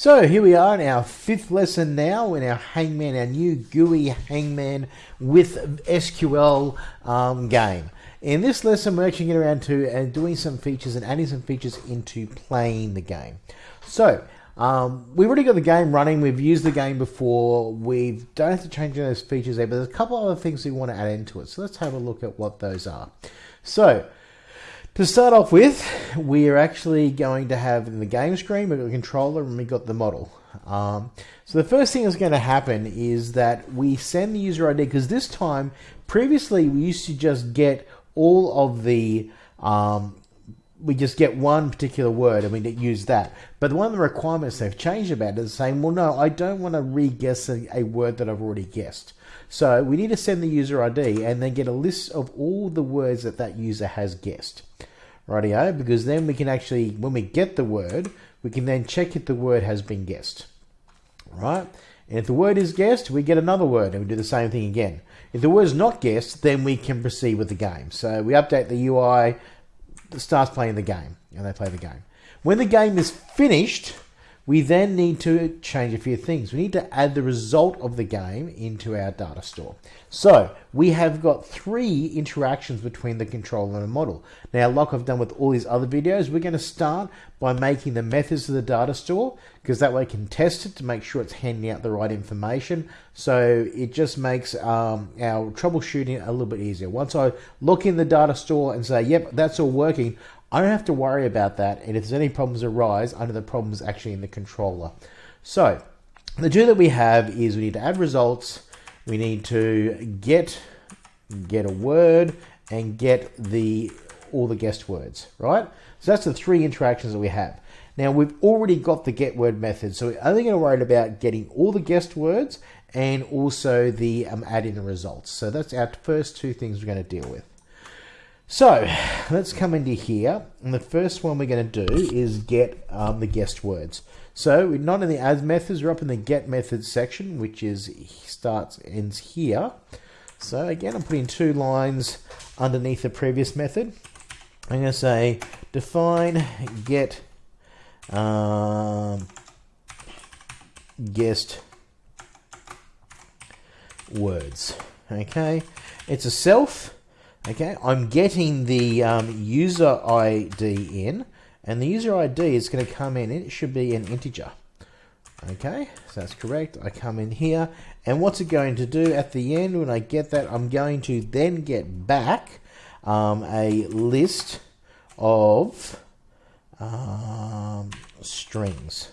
So here we are in our fifth lesson now in our Hangman, our new GUI Hangman with SQL um, game. In this lesson, we're actually getting around to and uh, doing some features and adding some features into playing the game. So um, we've already got the game running. We've used the game before. We don't have to change any of those features there, but there's a couple other things we want to add into it. So let's have a look at what those are. So to start off with, we are actually going to have in the game screen, we've got the controller and we've got the model. Um, so the first thing that's going to happen is that we send the user ID because this time, previously we used to just get all of the, um, we just get one particular word and we use that. But one of the requirements they've changed about it is saying, well, no, I don't want to re-guess a, a word that I've already guessed. So we need to send the user ID and then get a list of all the words that that user has guessed. Rightio, because then we can actually, when we get the word, we can then check if the word has been guessed. Right? And if the word is guessed, we get another word and we do the same thing again. If the word is not guessed, then we can proceed with the game. So we update the UI, starts playing the game, and they play the game. When the game is finished, we then need to change a few things. We need to add the result of the game into our data store. So we have got three interactions between the controller and the model. Now, like I've done with all these other videos, we're going to start by making the methods of the data store because that way I can test it to make sure it's handing out the right information. So it just makes um, our troubleshooting a little bit easier. Once I look in the data store and say, yep, that's all working, I don't have to worry about that. And if there's any problems arise, know the problem's actually in the controller. So the two that we have is we need to add results. We need to get get a word and get the all the guessed words, right? So that's the three interactions that we have. Now we've already got the get word method, so we're only going to worry about getting all the guessed words and also the um, add in the results. So that's our first two things we're going to deal with. So let's come into here, and the first one we're going to do is get um, the guessed words. So we're not in the add methods, we're up in the get methods section, which is starts ends here. So again, I'm putting two lines underneath the previous method. I'm going to say define get um, guessed words. Okay, it's a self Okay, I'm getting the um, user ID in, and the user ID is going to come in, it should be an integer. Okay, so that's correct. I come in here, and what's it going to do at the end when I get that? I'm going to then get back um, a list of um, strings.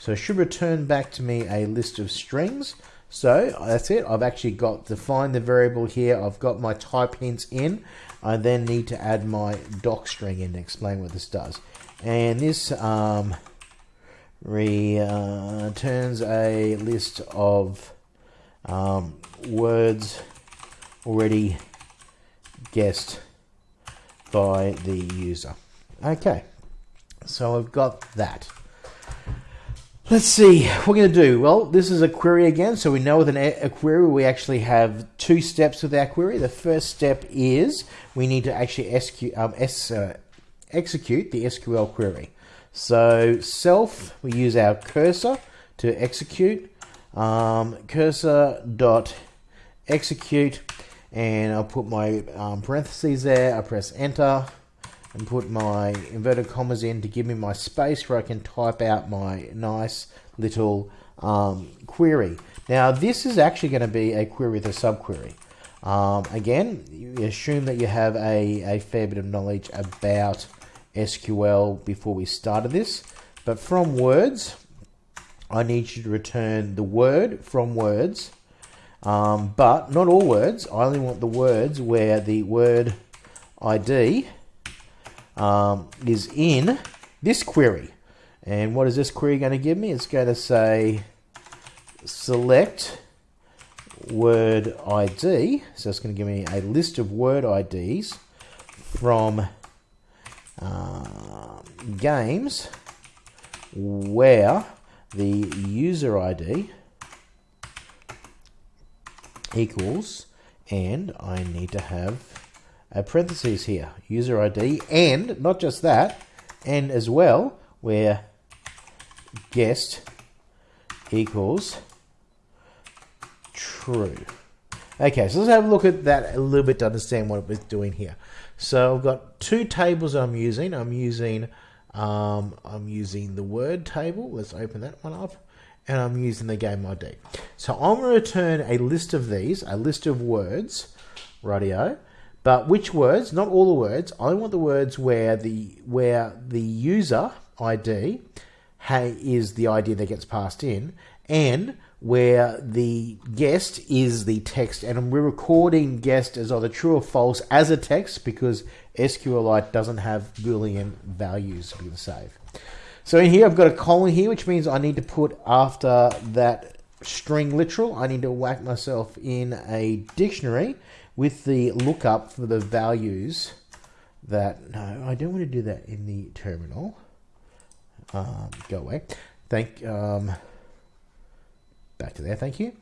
So it should return back to me a list of strings. So that's it. I've actually got defined the variable here. I've got my type hints in. I then need to add my doc string in to explain what this does. And this um, returns a list of um, words already guessed by the user. Okay, so I've got that. Let's see, what we're going to do. Well, this is a query again, so we know with an, a query we actually have two steps with our query. The first step is we need to actually SQ, um, S, uh, execute the SQL query. So self, we use our cursor to execute. Um, cursor dot execute, and I'll put my um, parentheses there. I press enter and put my inverted commas in to give me my space where I can type out my nice little um, query. Now this is actually going to be a query with a subquery. Um, again, you assume that you have a, a fair bit of knowledge about SQL before we started this. But from words, I need you to return the word from words. Um, but not all words. I only want the words where the word ID um, is in this query. And what is this query going to give me? It's going to say select word ID. So it's going to give me a list of word IDs from uh, games where the user ID equals and I need to have a parentheses here, user ID, and not just that, and as well, where guest equals true. Okay, so let's have a look at that a little bit to understand what we're doing here. So I've got two tables I'm using. I'm using um, I'm using the word table. Let's open that one up. And I'm using the game ID. So I'm going to return a list of these, a list of words, radio. But which words? Not all the words. I want the words where the where the user ID hey, is the ID that gets passed in, and where the guest is the text, and we're recording guest as either true or false as a text because SQLite doesn't have Boolean values we can save. So in here, I've got a colon here, which means I need to put after that string literal, I need to whack myself in a dictionary with the lookup for the values that, no, I don't want to do that in the terminal. Um, go away. Thank, um, back to there, thank you.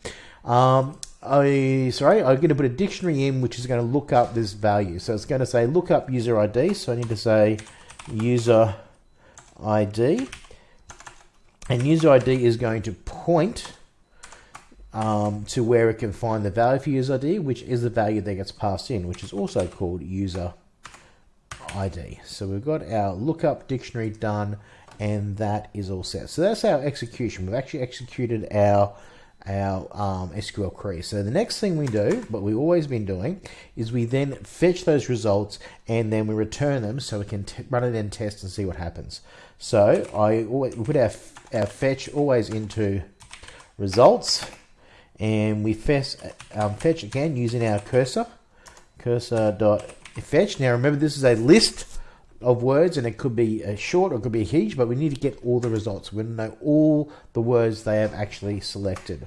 Um, I sorry, I'm going to put a dictionary in which is going to look up this value. So it's going to say look up user ID. So I need to say user ID, and user ID is going to point um, to where it can find the value for user ID, which is the value that gets passed in, which is also called user ID. So we've got our lookup dictionary done, and that is all set. So that's our execution. We've actually executed our our um, SQL query. So the next thing we do, what we've always been doing, is we then fetch those results and then we return them so we can run it in test and see what happens. So I always, put our, our fetch always into results and we fetch, um, fetch again using our cursor, cursor dot fetch. Now remember this is a list of words and it could be a short or it could be huge, but we need to get all the results. We know all the words they have actually selected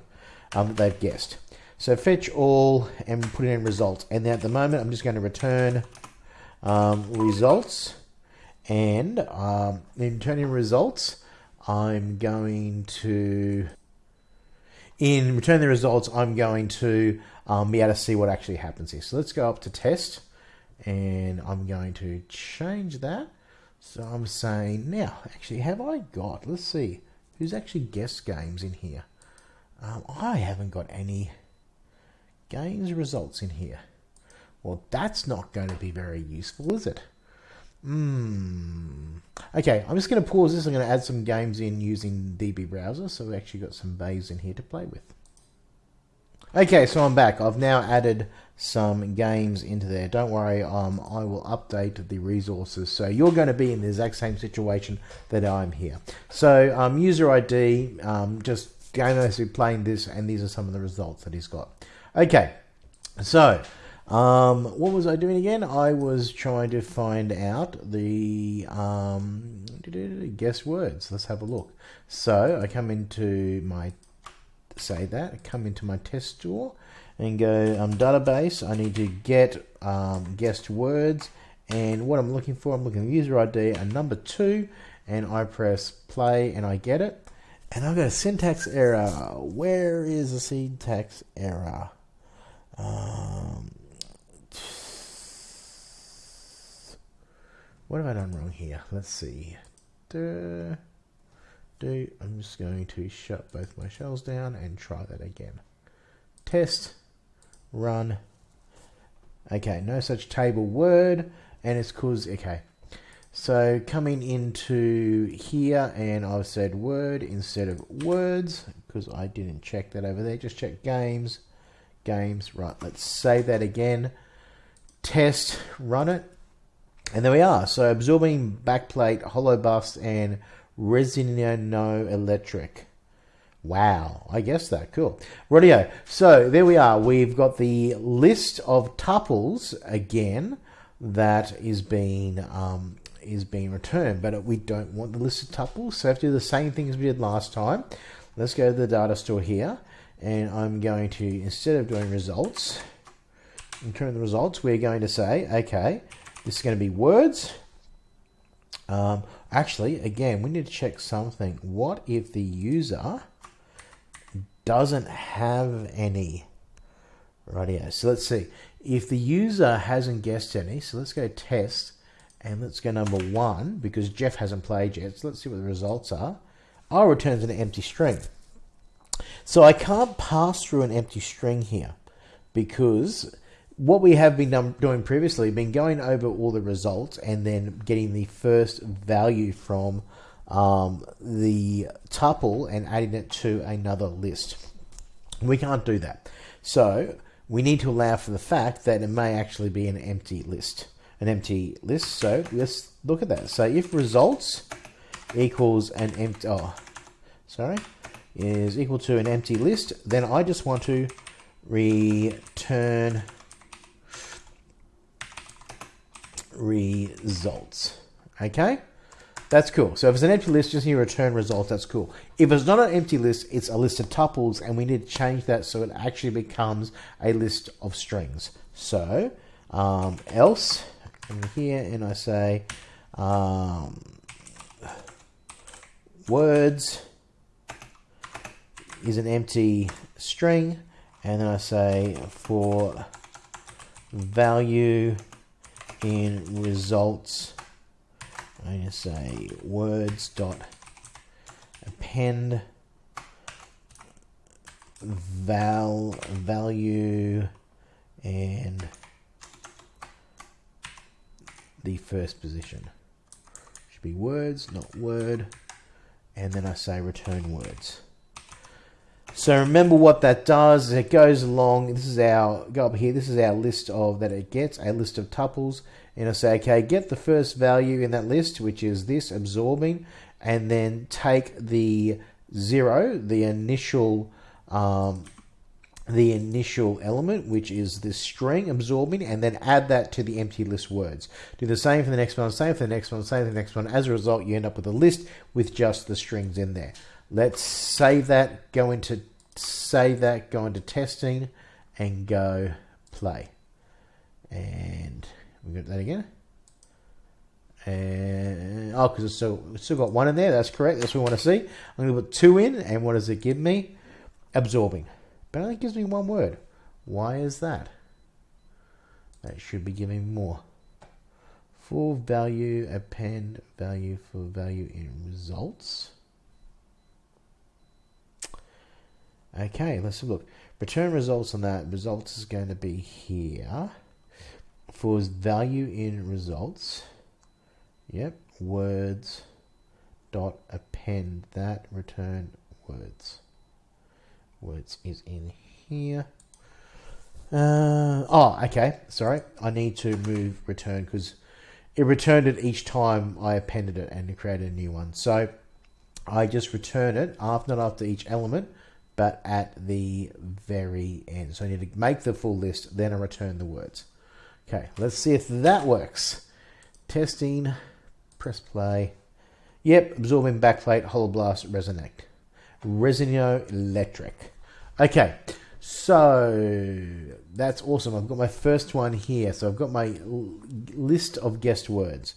um, that they've guessed. So fetch all and put in results. And then at the moment, I'm just going to return um, results. And um, in returning results, I'm going to, in return the results, I'm going to um, be able to see what actually happens here. So let's go up to test and I'm going to change that. So I'm saying now, actually, have I got, let's see, who's actually guest games in here? Um, I haven't got any games results in here. Well, that's not going to be very useful, is it? Hmm. Okay, I'm just going to pause this. I'm going to add some games in using DB Browser. So we've actually got some bays in here to play with. Okay, so I'm back. I've now added some games into there. Don't worry, um, I will update the resources. So you're going to be in the exact same situation that I'm here. So um, user ID, um, just going to playing this, and these are some of the results that he's got. Okay, so um, what was I doing again? I was trying to find out the um, guess words. Let's have a look. So I come into my say that. I come into my test store and go um, database. I need to get um, guessed words and what I'm looking for, I'm looking at user ID and number two and I press play and I get it. And I've got a syntax error. Where is the syntax error? Um, what have I done wrong here? Let's see. Do, I'm just going to shut both my shells down and try that again. Test, run. Okay, no such table word, and it's cause, okay. So coming into here, and I've said word instead of words, because I didn't check that over there, just check games, games, right, let's save that again. Test, run it, and there we are. So absorbing backplate, hollow bust, and No Electric. Wow, I guess that. Cool. Radio. So there we are. We've got the list of tuples again that is being um, is being returned, but we don't want the list of tuples, so we have to do the same thing as we did last time. Let's go to the data store here, and I'm going to instead of doing results, return the results, we're going to say, okay, this is going to be words. Um, actually, again, we need to check something. What if the user doesn't have any? Right here. So let's see. If the user hasn't guessed any, so let's go test and let's go number one because Jeff hasn't played yet. So let's see what the results are. I'll an empty string. So I can't pass through an empty string here because what we have been doing previously, been going over all the results and then getting the first value from um, the tuple and adding it to another list. We can't do that. So we need to allow for the fact that it may actually be an empty list. An empty list. So let's look at that. So if results equals an empty, oh, sorry, is equal to an empty list, then I just want to return results. Okay? That's cool. So if it's an empty list, just here return results, that's cool. If it's not an empty list, it's a list of tuples, and we need to change that so it actually becomes a list of strings. So um, else, in here, and I say um, words is an empty string, and then I say for value in results. I'm going to say words dot append val value and the first position. Should be words not word. And then I say return words so remember what that does. It goes along. This is our go up here. This is our list of that it gets a list of tuples. And I say okay get the first value in that list which is this absorbing and then take the zero the initial um, the initial element which is this string absorbing and then add that to the empty list words. Do the same for the next one same for the next one same for the next one. As a result you end up with a list with just the strings in there Let's save that, go into save that, go into testing, and go play. And we got that again. And oh, because it's still it's still got one in there. That's correct. That's what we want to see. I'm going to put two in, and what does it give me? Absorbing, but it only gives me one word. Why is that? That should be giving more. For value append value for value in results. Okay, let's have a look. Return results on that. Results is going to be here. For value in results. Yep, words dot append that return words. Words is in here. Uh, oh, okay. Sorry, I need to move return because it returned it each time I appended it and created a new one. So I just return it after not after each element but at the very end. So I need to make the full list, then I return the words. Okay, let's see if that works. Testing, press play. Yep, absorbing backplate, holoblast, resonate. Resonio electric. Okay, so that's awesome. I've got my first one here. So I've got my list of guessed words.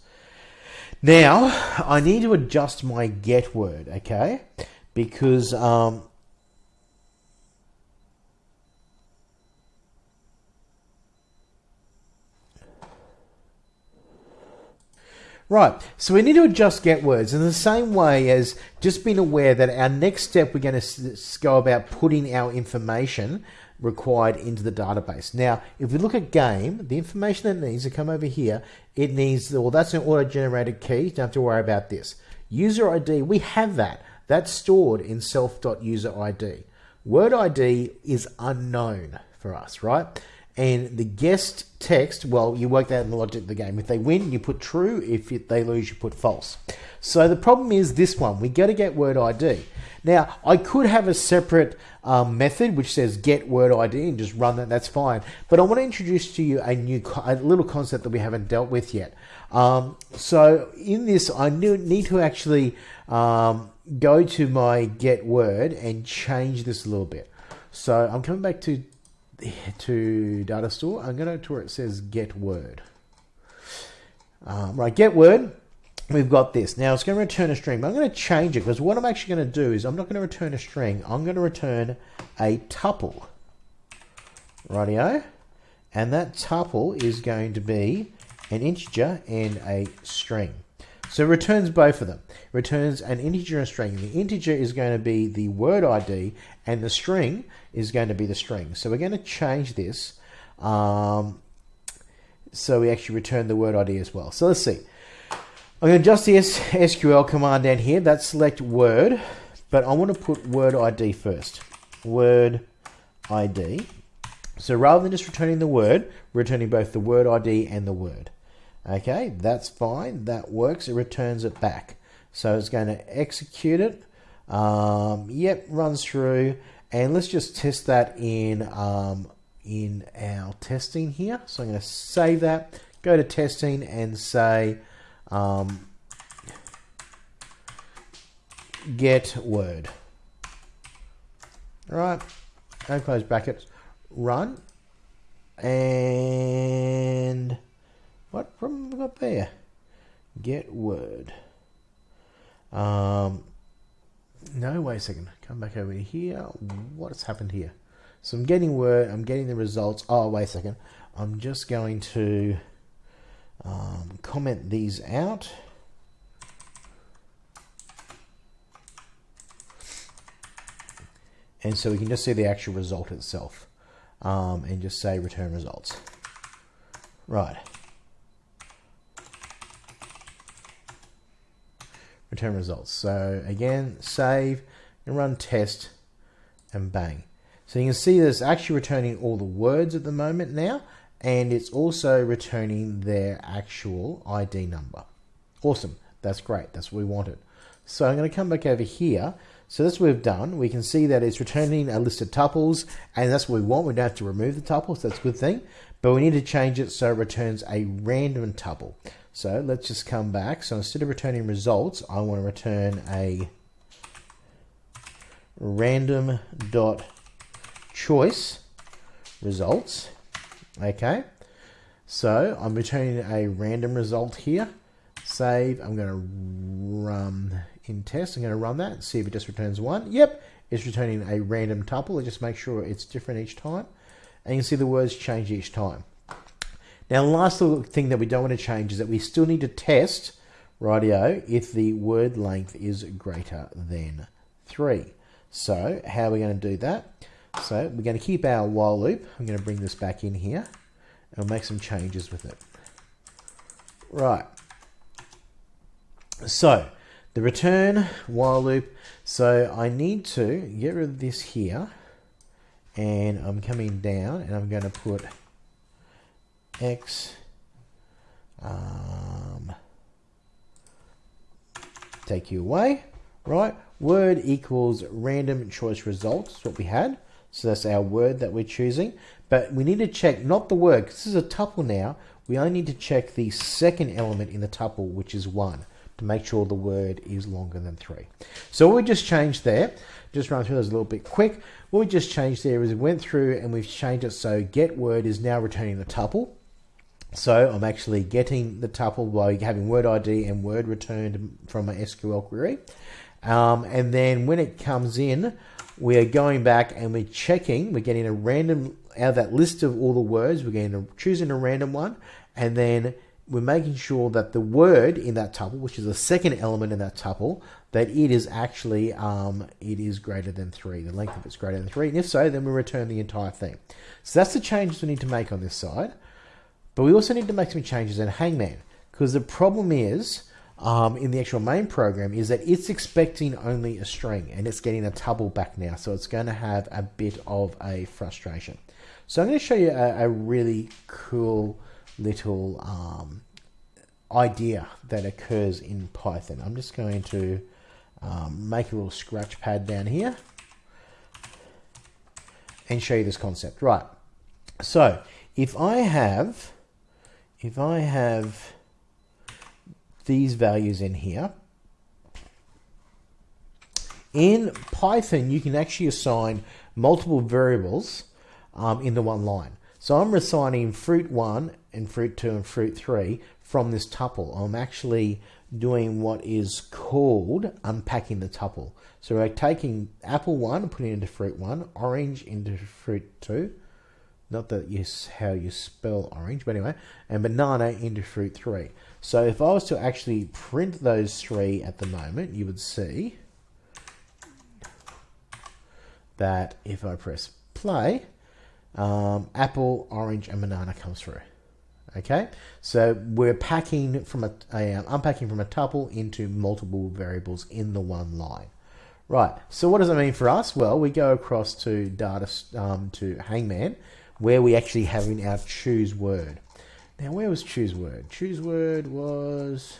Now, I need to adjust my get word, okay? Because um, Right, so we need to adjust get words in the same way as just being aware that our next step we're going to go about putting our information required into the database. Now, if we look at game, the information that needs to come over here, it needs, well, that's an auto-generated key. you Don't have to worry about this. User ID, we have that. That's stored in self.user ID. Word ID is unknown for us, right? And the guest text, well, you work that in the logic of the game. If they win, you put true. If they lose, you put false. So the problem is this one. We got to get word ID. Now, I could have a separate um, method which says get word ID and just run that. That's fine. But I want to introduce to you a new, a little concept that we haven't dealt with yet. Um, so in this, I need to actually um, go to my get word and change this a little bit. So I'm coming back to to data store. I'm going to where it says get word. Um, right, get word. We've got this. Now it's going to return a string, but I'm going to change it because what I'm actually going to do is I'm not going to return a string. I'm going to return a tuple. Rightio. And that tuple is going to be an integer and a string. So it returns both of them. It returns an integer and a string. The integer is going to be the word ID, and the string is going to be the string. So we're going to change this. Um, so we actually return the word ID as well. So let's see. I'm going to adjust the SQL command down here. That's select word, but I want to put word ID first. Word ID. So rather than just returning the word, returning both the word ID and the word. Okay, that's fine. That works. It returns it back. So it's going to execute it. Um, yep, runs through. And let's just test that in, um, in our testing here. So I'm going to save that, go to testing and say um, get word. All right, and close brackets, run. And what problem we got there? Get word. Um, no, wait a second. Come back over here. What has happened here? So I'm getting word. I'm getting the results. Oh, wait a second. I'm just going to um, comment these out. And so we can just see the actual result itself um, and just say return results. Right. Return results. So again, save and run test and bang. So you can see that it's actually returning all the words at the moment now, and it's also returning their actual ID number. Awesome. That's great. That's what we wanted. So I'm going to come back over here. So that's what we've done. We can see that it's returning a list of tuples, and that's what we want. We don't have to remove the tuples. That's a good thing. But we need to change it so it returns a random tuple. So let's just come back. So instead of returning results, I want to return a random dot choice results. Okay. So I'm returning a random result here. Save. I'm going to run in test. I'm going to run that and see if it just returns one. Yep, it's returning a random tuple. Just make sure it's different each time. And you can see the words change each time. Now, last little thing that we don't want to change is that we still need to test, radio, if the word length is greater than 3. So, how are we going to do that? So, we're going to keep our while loop. I'm going to bring this back in here and we'll make some changes with it. Right. So, the return while loop. So, I need to get rid of this here and I'm coming down and I'm going to put x um, take you away, right? Word equals random choice results, what we had. So that's our word that we're choosing. But we need to check not the word, because this is a tuple now. We only need to check the second element in the tuple, which is 1, to make sure the word is longer than 3. So what we just changed there, just run through those a little bit quick. What we just changed there is we went through and we've changed it so get word is now returning the tuple. So I'm actually getting the tuple by having word ID and word returned from my SQL query. Um, and then when it comes in, we are going back and we're checking, we're getting a random, out of that list of all the words, we're getting a, choosing a random one, and then we're making sure that the word in that tuple, which is the second element in that tuple, that it is actually, um, it is greater than three, the length of it's greater than three, and if so, then we return the entire thing. So that's the changes we need to make on this side. But we also need to make some changes in Hangman because the problem is um, in the actual main program is that it's expecting only a string and it's getting a tuple back now. So it's going to have a bit of a frustration. So I'm going to show you a, a really cool little um, idea that occurs in Python. I'm just going to um, make a little scratch pad down here and show you this concept. Right. So if I have if I have these values in here, in Python, you can actually assign multiple variables um, in the one line. So I'm assigning fruit 1 and fruit 2 and fruit 3 from this tuple. I'm actually doing what is called unpacking the tuple. So we're taking apple 1 and putting it into fruit 1, orange into fruit 2, not that you how you spell orange, but anyway, and banana into fruit three. So if I was to actually print those three at the moment, you would see that if I press play, um, apple, orange, and banana comes through. Okay, so we're packing from a, a um, unpacking from a tuple into multiple variables in the one line. Right. So what does it mean for us? Well, we go across to data um, to Hangman, where we actually have in our choose word. Now, where was choose word? Choose word was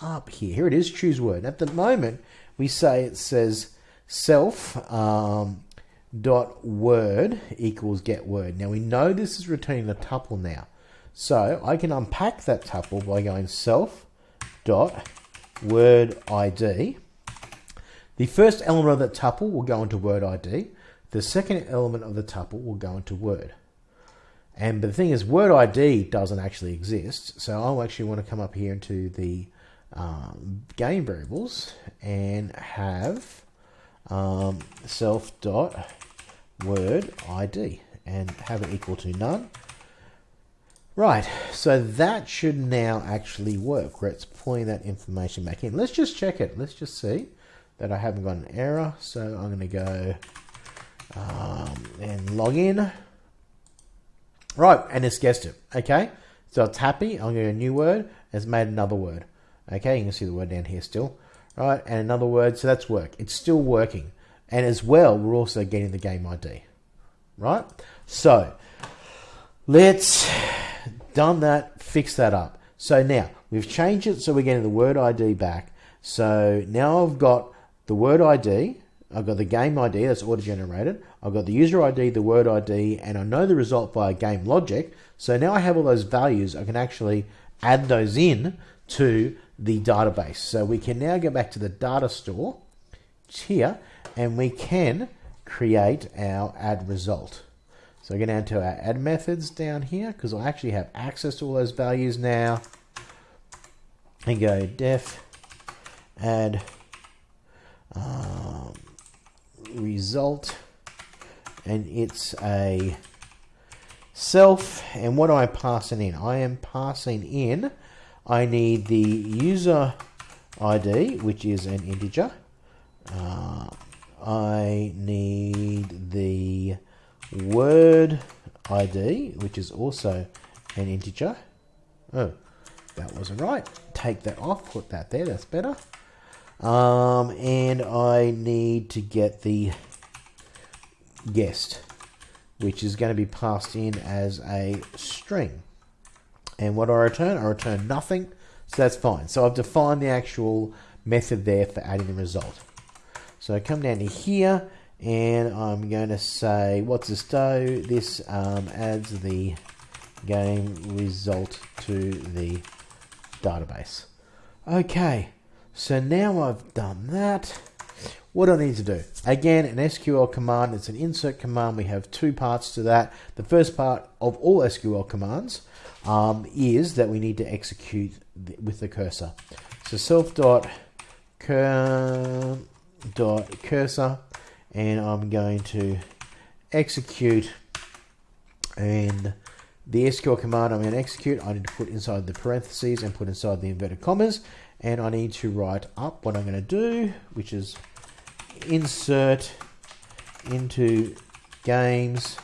up here. Here it is. Choose word. At the moment, we say it says self um, dot word equals get word. Now we know this is returning the tuple now. So I can unpack that tuple by going self dot word ID. The first element of that tuple will go into word ID. The second element of the tuple will go into word. And but the thing is, word ID doesn't actually exist. So I'll actually want to come up here into the um, game variables and have um, self dot word ID and have it equal to none. Right, so that should now actually work where it's pulling that information back in. Let's just check it. Let's just see that I haven't got an error. So I'm going to go um, and log in. Right, and it's guessed it. Okay, so it's happy. I'm going to a new word. It's made another word. Okay, you can see the word down here still. Right, and another word. So that's work. It's still working. And as well, we're also getting the game ID. Right, so let's done that, fix that up. So now we've changed it so we're getting the word ID back. So now I've got the word ID, I've got the game ID that's auto generated, I've got the user ID, the word ID, and I know the result via game logic. So now I have all those values, I can actually add those in to the database. So we can now go back to the data store here and we can create our add result. So I go down to our add methods down here because I actually have access to all those values now. And go def add um, result and it's a self and what I'm I passing in? I am passing in I need the user ID which is an integer uh, I need the word ID, which is also an integer. Oh, that wasn't right. Take that off, put that there, that's better. Um, and I need to get the guest, which is going to be passed in as a string. And what I return? I return nothing, so that's fine. So I've defined the actual method there for adding the result. So I come down to here, and I'm going to say what's this do this um, adds the game result to the database okay so now I've done that. What do I need to do? Again an SQL command. It's an insert command. We have two parts to that. The first part of all SQL commands um, is that we need to execute with the cursor. So self dot cur dot cursor and I'm going to execute. And the SQL command I'm going to execute I need to put inside the parentheses and put inside the inverted commas and I need to write up what I'm going to do which is insert into games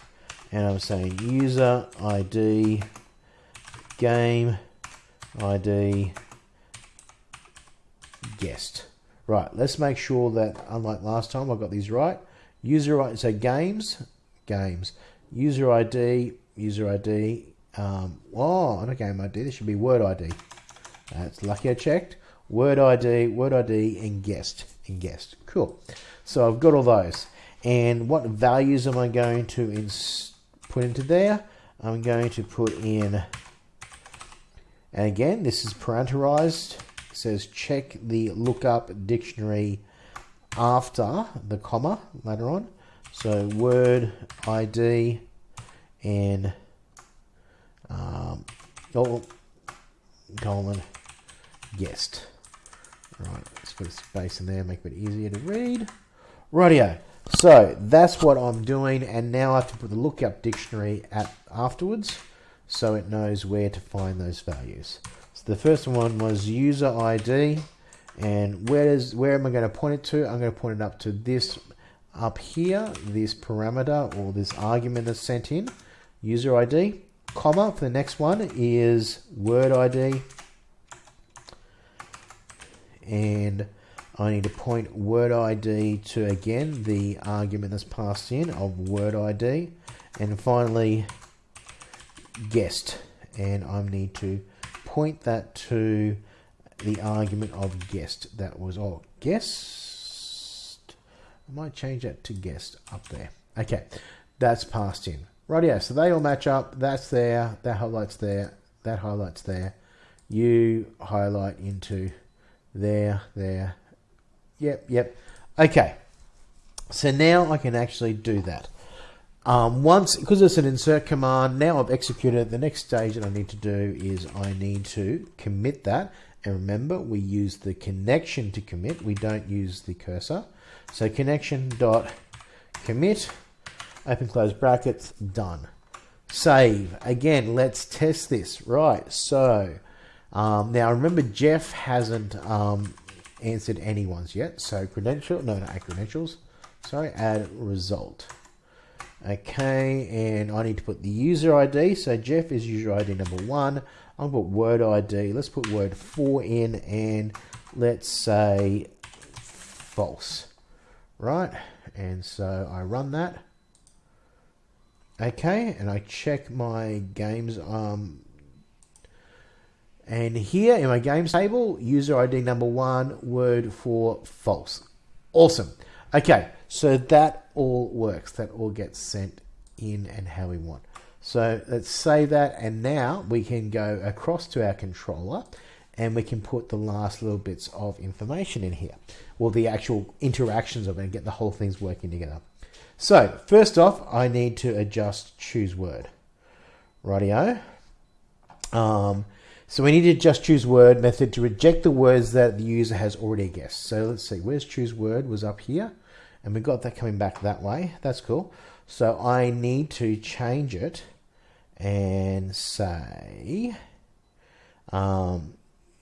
and I'm saying user ID game ID guest Right, let's make sure that, unlike last time, I got these right. User ID, so games, games. User ID, user ID. Um, oh, not game ID, this should be word ID. That's lucky I checked. Word ID, word ID, and guest, and guest. Cool. So I've got all those. And what values am I going to put into there? I'm going to put in, and again, this is parameterized says check the lookup dictionary after the comma later on. So word ID and um, oh, colon guest. Right, let's put a space in there, make it easier to read. Rightio. So that's what I'm doing, and now I have to put the lookup dictionary at afterwards so it knows where to find those values. So the first one was user ID, and where is where am I going to point it to? I'm going to point it up to this up here, this parameter or this argument that's sent in, user ID, comma for the next one is word ID, and I need to point word ID to again the argument that's passed in of word ID and finally guest and I need to point that to the argument of guest that was oh guest I might change that to guest up there. Okay that's passed in. Right yeah so they all match up. That's there. That highlights there. That highlights there. You highlight into there there Yep, yep. Okay. So now I can actually do that. Um, once, because it's an insert command, now I've executed. The next stage that I need to do is I need to commit that. And remember, we use the connection to commit. We don't use the cursor. So connection dot commit, open close brackets, done. Save. Again, let's test this. Right, so um, now remember Jeff hasn't um, answered anyone's yet. So credential, no, not credentials. Sorry, add result. Okay, and I need to put the user ID. So Jeff is user ID number one. I'll put word ID. Let's put word four in and let's say false. Right, and so I run that. Okay, and I check my games um, and here in my games table, user ID number one, word for false. Awesome. Okay, so that all works. That all gets sent in and how we want. So let's save that and now we can go across to our controller and we can put the last little bits of information in here. Well, the actual interactions of it and get the whole thing's working together. So first off, I need to adjust choose word. Rightio. Um, so we need to just choose word method to reject the words that the user has already guessed. So let's see, where's choose word was up here and we got that coming back that way. That's cool. So I need to change it and say, um,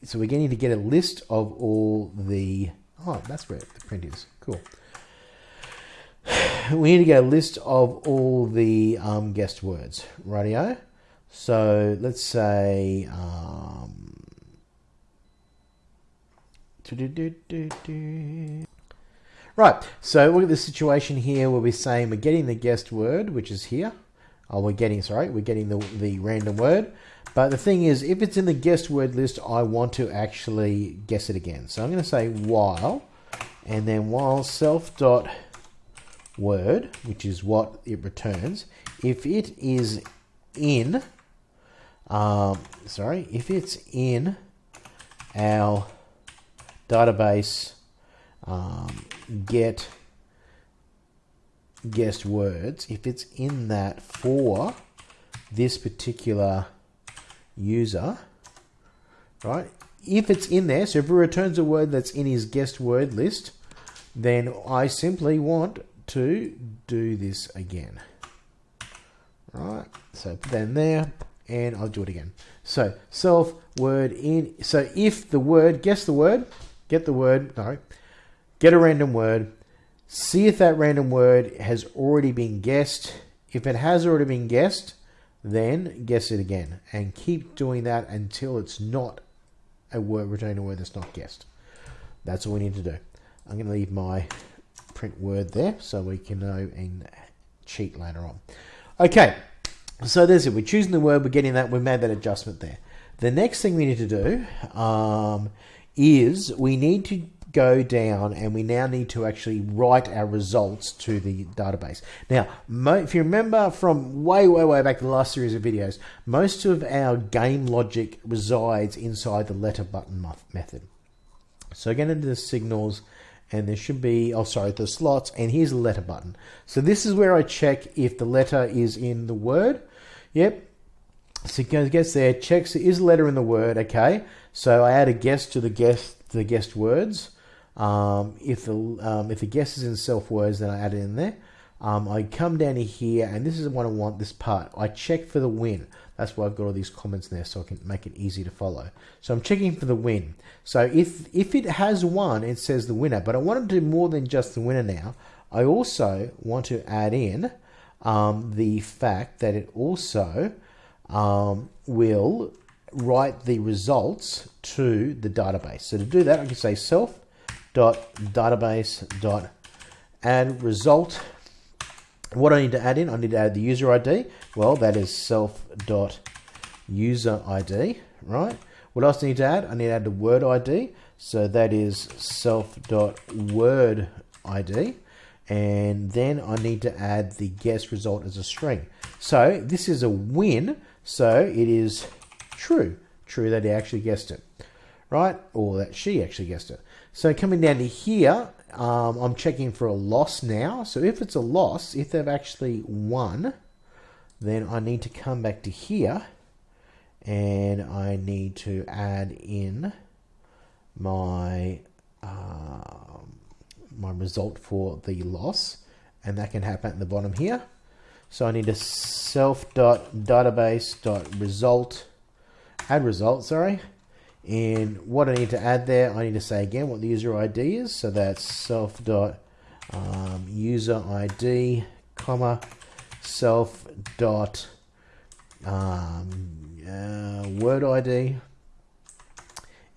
so we're going to get a list of all the, oh, that's where the print is. Cool. We need to get a list of all the um, guessed words. Radio. So let's say um, right. So look at the situation here where we're saying we're getting the guessed word, which is here. Oh, we're getting sorry, we're getting the the random word. But the thing is, if it's in the guessed word list, I want to actually guess it again. So I'm going to say while, and then while self dot word, which is what it returns, if it is in um, sorry, if it's in our database um, get guessed words, if it's in that for this particular user, right? If it's in there, so if it returns a word that's in his guessed word list, then I simply want to do this again. Right, so put that in there, and I'll do it again. So self word in. So if the word, guess the word, get the word, no, get a random word, see if that random word has already been guessed. If it has already been guessed, then guess it again and keep doing that until it's not a word, returning a word that's not guessed. That's all we need to do. I'm going to leave my print word there so we can know and cheat later on. Okay, so there's it. We're choosing the word. We're getting that. We made that adjustment there. The next thing we need to do um, is we need to go down and we now need to actually write our results to the database. Now, if you remember from way, way, way back the last series of videos, most of our game logic resides inside the letter button method. So again into the signals and there should be, oh sorry, the slots and here's the letter button. So this is where I check if the letter is in the word Yep. So it gets there, checks is a letter in the word, okay. So I add a guess to the guest the guessed words. Um, if the um, if the guess is in self words, then I add it in there. Um, I come down to here, and this is what I want. This part, I check for the win. That's why I've got all these comments there, so I can make it easy to follow. So I'm checking for the win. So if if it has won, it says the winner. But I want to do more than just the winner now. I also want to add in um, the fact that it also um, will write the results to the database. So to do that, I can say self dot database dot result. What I need to add in, I need to add the user ID. Well, that is self dot user ID, right? What else do I need to add? I need to add the word ID. So that is self dot word ID. And then I need to add the guess result as a string. So this is a win. So it is true. True that he actually guessed it, right? Or that she actually guessed it. So coming down to here, um, I'm checking for a loss now. So if it's a loss, if they've actually won, then I need to come back to here and I need to add in my uh, my result for the loss and that can happen at the bottom here. So I need a self dot database dot result add result, sorry. And what I need to add there, I need to say again what the user ID is. So that's self dot um, user ID, comma, self dot um, uh, word ID.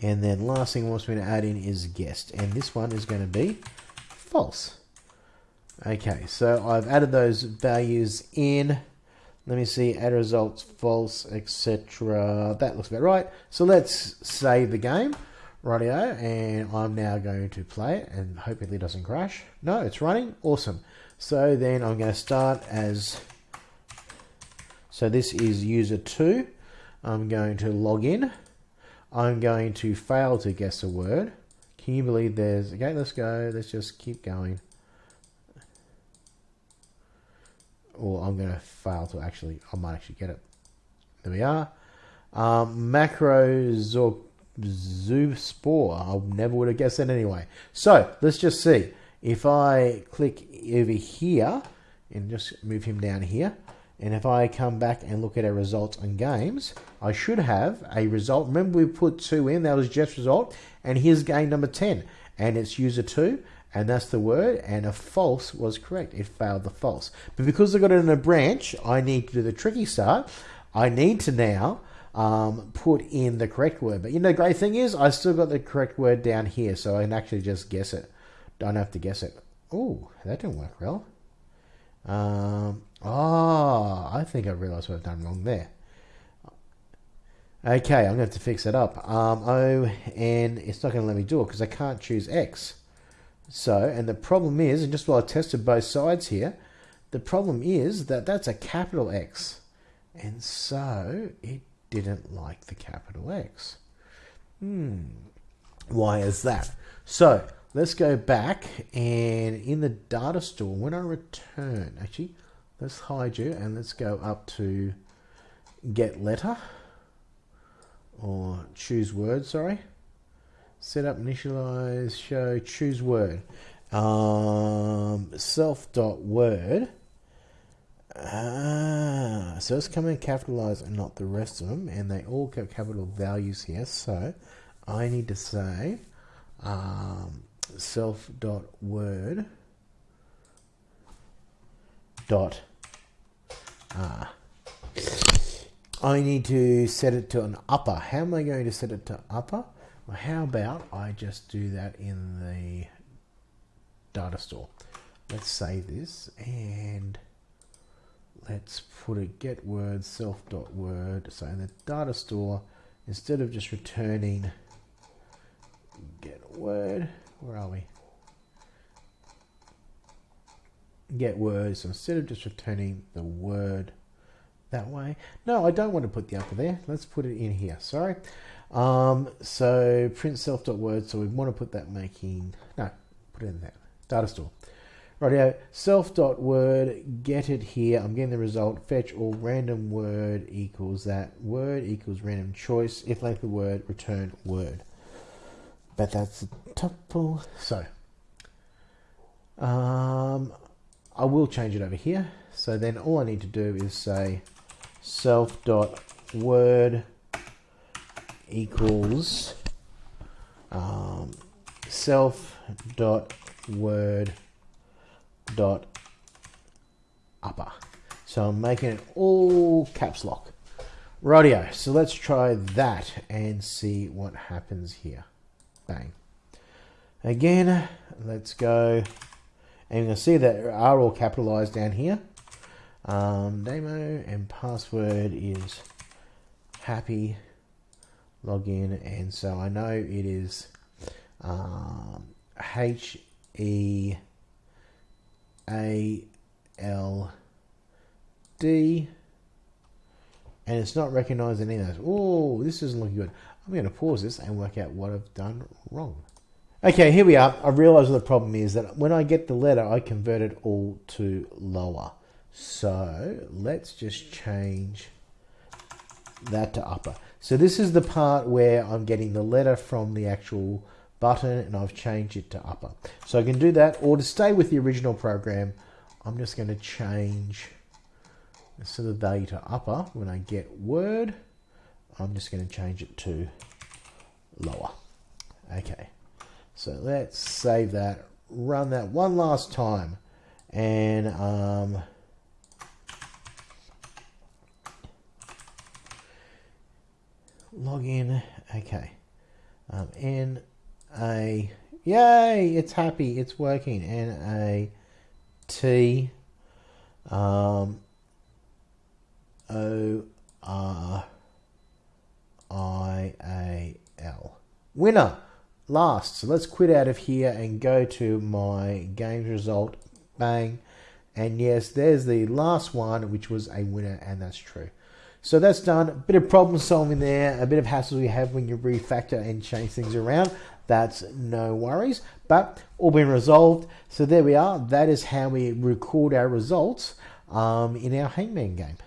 And then last thing wants me to add in is guessed. And this one is going to be false. Okay, so I've added those values in. Let me see, add results, false, etc. That looks about right. So let's save the game, rightio, and I'm now going to play it and hopefully it doesn't crash. No, it's running, awesome. So then I'm going to start as, so this is user 2. I'm going to log in. I'm going to fail to guess a word. Can you believe there's, okay, let's go, let's just keep going. or I'm going to fail to actually, I might actually get it. There we are. Um, macro Zoospore. I never would have guessed that anyway. So let's just see. If I click over here and just move him down here, and if I come back and look at our results and games, I should have a result. Remember we put two in, that was Jeff's result, and here's game number 10, and it's user two, and that's the word, and a false was correct. It failed the false. But because I got it in a branch, I need to do the tricky start. I need to now um, put in the correct word. But you know, the great thing is, I still got the correct word down here, so I can actually just guess it. Don't have to guess it. Oh, that didn't work well. Um, oh, I think I realized what I've done wrong there. Okay, I'm going to have to fix it up. Um, oh, and it's not going to let me do it because I can't choose X. So, and the problem is, and just while I tested both sides here, the problem is that that's a capital X. And so it didn't like the capital X. Hmm. Why is that? So let's go back and in the data store, when I return, actually, let's hide you and let's go up to get letter or choose word, sorry set up initialize, show, choose word. Um, self dot word. Ah, so it's coming capitalized and not the rest of them, and they all got capital values here. So I need to say um, self dot word dot ah. I need to set it to an upper. How am I going to set it to upper? Well, how about I just do that in the data store? Let's save this and let's put a get word self dot word. So in the data store, instead of just returning get word, where are we? Get word. So instead of just returning the word that way, no, I don't want to put the upper there. Let's put it in here. Sorry. Um, so print self dot word. so we want to put that making, no, put it in that data store. Rightio, word get it here. I'm getting the result. Fetch all random word equals that. Word equals random choice. If length of word, return word. but that's a tuple. So, um, I will change it over here. So then all I need to do is say self dot word equals um, self dot word dot upper. So I'm making it all caps lock. Radio. So let's try that and see what happens here. Bang. Again, let's go. And you can see that are all capitalized down here. Um, demo and password is happy login. And so I know it is um, H E A L D and it's not recognizing any of those. Oh, this isn't looking good. I'm going to pause this and work out what I've done wrong. Okay, here we are. I realize the problem is that when I get the letter, I convert it all to lower. So let's just change that to upper. So this is the part where I'm getting the letter from the actual button and I've changed it to upper. So I can do that or to stay with the original program, I'm just going to change instead of value to upper, when I get word, I'm just going to change it to lower. Okay, so let's save that, run that one last time, and um, log in. Okay, um, N A, yay, it's happy, it's working. N A T. Um, O R I A L. Winner. Last. So let's quit out of here and go to my games result. Bang. And yes, there's the last one, which was a winner, and that's true. So that's done. A bit of problem solving there, a bit of hassle you have when you refactor and change things around. That's no worries, but all been resolved. So there we are. That is how we record our results um, in our Hangman game.